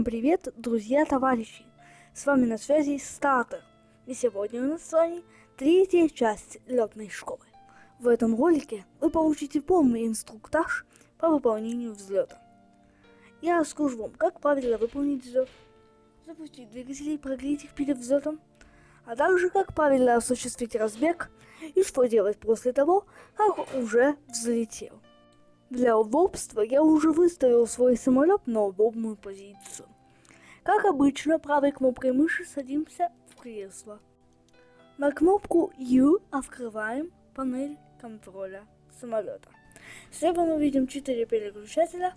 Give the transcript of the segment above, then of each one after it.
Всем привет, друзья, товарищи! С вами на связи Стартер. И сегодня у нас с вами третья часть летной школы. В этом ролике вы получите полный инструктаж по выполнению взлета. Я расскажу вам, как правильно выполнить взлет, запустить двигатели и прогреть их перед взлетом, а также как правильно осуществить разбег и что делать после того, как уже взлетел. Для удобства я уже выставил свой самолет на удобную позицию. Как обычно, правой кнопкой мыши садимся в кресло. На кнопку U открываем панель контроля самолета. Слева мы видим 4 переключателя.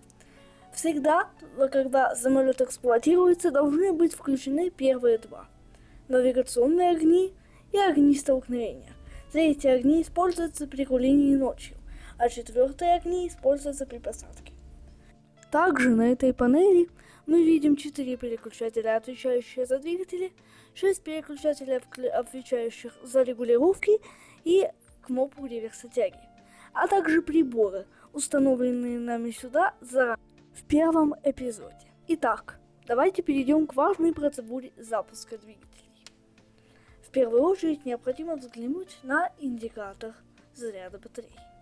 Всегда, когда самолет эксплуатируется, должны быть включены первые два. Навигационные огни и огни столкновения. Третьи огни используются при рулении ночью а четвертые огни используются при посадке. Также на этой панели мы видим 4 переключателя, отвечающие за двигатели, 6 переключателей, отвечающих за регулировки и кнопку реверса тяги, а также приборы, установленные нами сюда заранее в первом эпизоде. Итак, давайте перейдем к важной процедуре запуска двигателей. В первую очередь необходимо взглянуть на индикатор заряда батареи.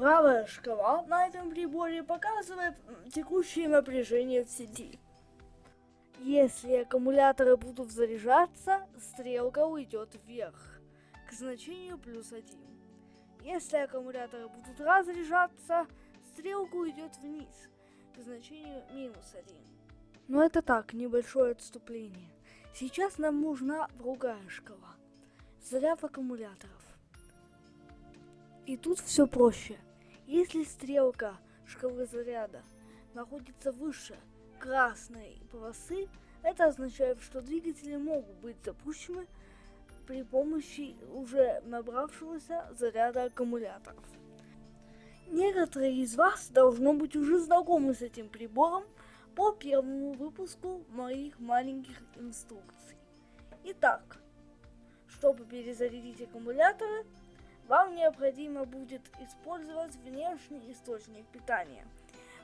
Правая шкала на этом приборе показывает текущее напряжение в сети. Если аккумуляторы будут заряжаться, стрелка уйдет вверх, к значению плюс 1. Если аккумуляторы будут разряжаться, стрелка уйдет вниз, к значению минус 1. Но это так, небольшое отступление. Сейчас нам нужна другая шкала. Заряд аккумуляторов. И тут все проще. Если стрелка шкалы заряда находится выше красной полосы, это означает, что двигатели могут быть запущены при помощи уже набравшегося заряда аккумуляторов. Некоторые из вас должно быть уже знакомы с этим прибором по первому выпуску моих маленьких инструкций. Итак, чтобы перезарядить аккумуляторы, вам необходимо будет использовать внешний источник питания.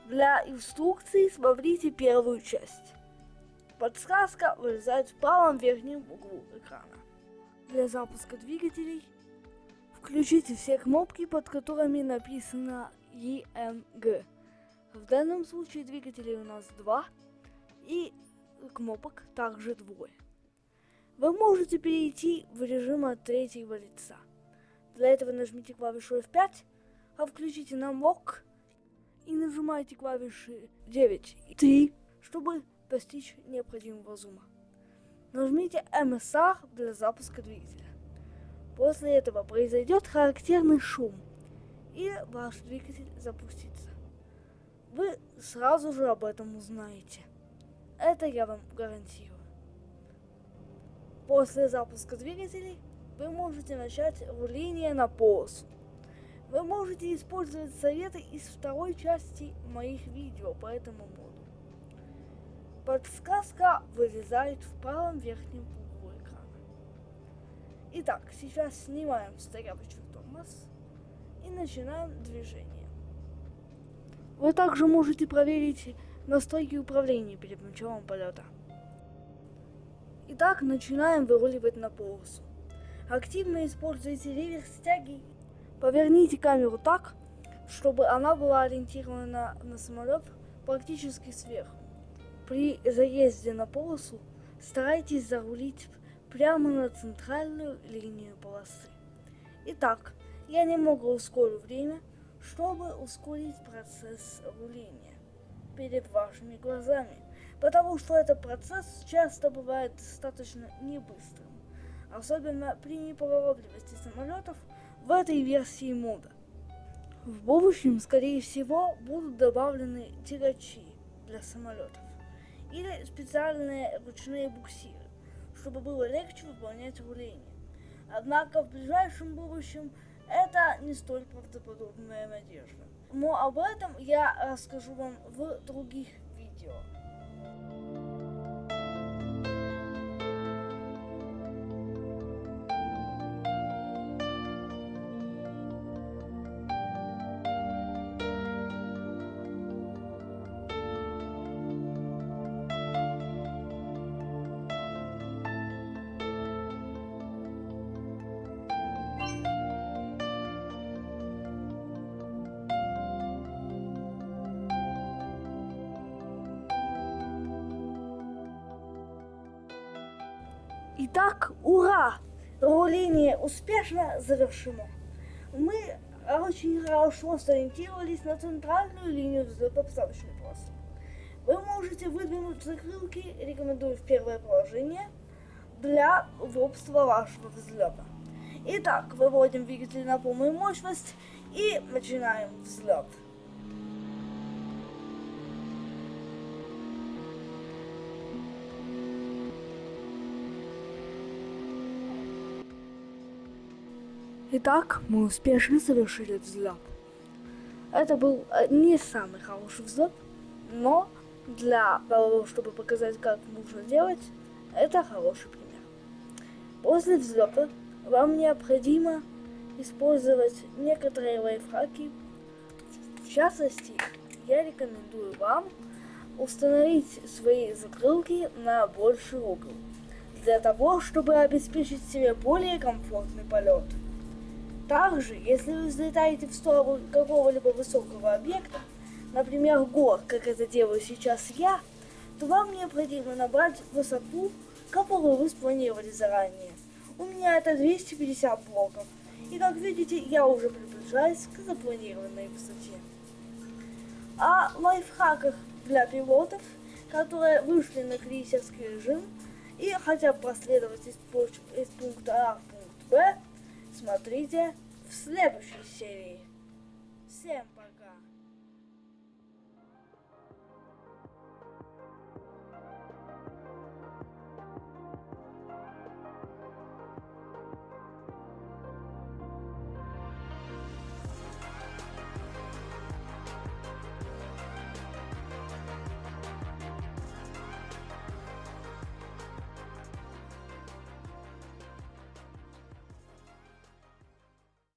Для инструкции смотрите первую часть. Подсказка вылезает в правом верхнем углу экрана. Для запуска двигателей включите все кнопки, под которыми написано EMG. В данном случае двигателей у нас два и кнопок также двое. Вы можете перейти в режим от третьего лица. Для этого нажмите клавишу F5, а включите нам лог и нажимайте клавиши 9 и 3, чтобы достичь необходимого зума. Нажмите MSR для запуска двигателя. После этого произойдет характерный шум, и ваш двигатель запустится. Вы сразу же об этом узнаете. Это я вам гарантирую. После запуска двигателей вы можете начать руление на полосу. Вы можете использовать советы из второй части моих видео по этому моду. Подсказка вылезает в правом верхнем углу экрана. Итак, сейчас снимаем стоячий тормоз и начинаем движение. Вы также можете проверить настройки управления перед началом полета. Итак, начинаем выруливать на полосу. Активно используйте реверс тяги. Поверните камеру так, чтобы она была ориентирована на самолет практически сверху. При заезде на полосу старайтесь зарулить прямо на центральную линию полосы. Итак, я немного ускорю время, чтобы ускорить процесс руления перед вашими глазами, потому что этот процесс часто бывает достаточно небыстрым особенно при неповоротливости самолетов в этой версии мода. В будущем, скорее всего, будут добавлены тягачи для самолетов или специальные ручные буксиры, чтобы было легче выполнять руление. Однако в ближайшем будущем это не столь правдоподобная надежда. Но об этом я расскажу вам в других видео. Итак, ура! Руление успешно завершено. Мы очень хорошо сориентировались на центральную линию взлета-посадочной полосы. Вы можете выдвинуть закрылки, рекомендую в первое положение, для удобства вашего взлета. Итак, выводим двигатель на полную мощность и начинаем взлет. Итак, мы успешно совершили взлет. Это был э, не самый хороший взлет, но для того, чтобы показать, как нужно делать, это хороший пример. После взлета вам необходимо использовать некоторые лайфхаки. В частности, я рекомендую вам установить свои закрылки на больший угол, для того, чтобы обеспечить себе более комфортный полет. Также, если вы взлетаете в сторону какого-либо высокого объекта, например, гор, как это делаю сейчас я, то вам необходимо набрать высоту, которую вы спланировали заранее. У меня это 250 блоков. И как видите, я уже приближаюсь к запланированной высоте. О лайфхаках для пилотов, которые вышли на крейсерский режим и хотят проследовать из, из пункта А в пункт Б, Смотрите в следующей серии. Всем пока!